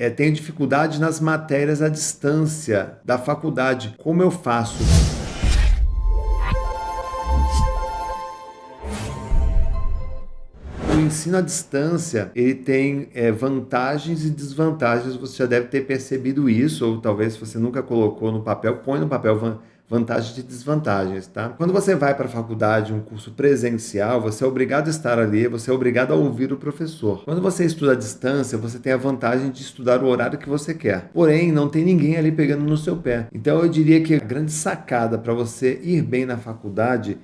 é, tenho dificuldade nas matérias à distância da faculdade. Como eu faço? Ensino à distância, ele tem é, vantagens e desvantagens, você já deve ter percebido isso, ou talvez se você nunca colocou no papel, põe no papel vantagens e desvantagens, tá? Quando você vai para a faculdade, um curso presencial, você é obrigado a estar ali, você é obrigado a ouvir o professor. Quando você estuda à distância, você tem a vantagem de estudar o horário que você quer. Porém, não tem ninguém ali pegando no seu pé. Então eu diria que a grande sacada para você ir bem na faculdade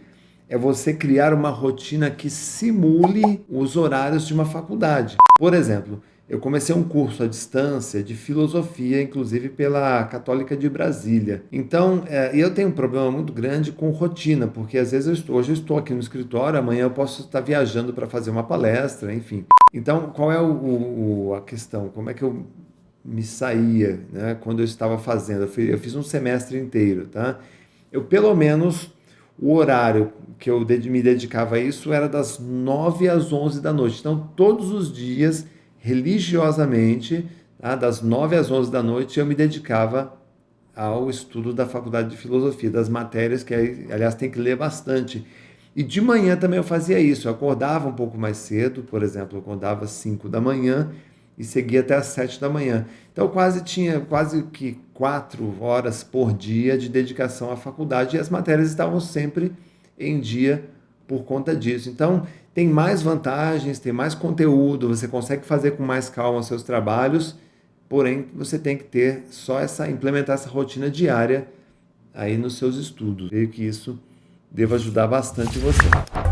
é você criar uma rotina que simule os horários de uma faculdade. Por exemplo, eu comecei um curso à distância de filosofia, inclusive pela Católica de Brasília. Então, é, eu tenho um problema muito grande com rotina, porque às vezes eu estou, hoje eu estou aqui no escritório, amanhã eu posso estar viajando para fazer uma palestra, enfim. Então, qual é o, o, a questão? Como é que eu me saía né, quando eu estava fazendo? Eu fiz, eu fiz um semestre inteiro, tá? Eu, pelo menos, o horário que eu me dedicava a isso era das 9 às 11 da noite. Então, todos os dias religiosamente, tá? das 9 às 11 da noite, eu me dedicava ao estudo da faculdade de filosofia, das matérias que, aliás, tem que ler bastante. E de manhã também eu fazia isso, eu acordava um pouco mais cedo, por exemplo, eu acordava às 5 da manhã e seguia até às 7 da manhã. Então quase tinha quase que quatro horas por dia de dedicação à faculdade e as matérias estavam sempre em dia por conta disso. Então, tem mais vantagens, tem mais conteúdo, você consegue fazer com mais calma os seus trabalhos, porém, você tem que ter só essa, implementar essa rotina diária aí nos seus estudos. Creio que isso deva ajudar bastante você.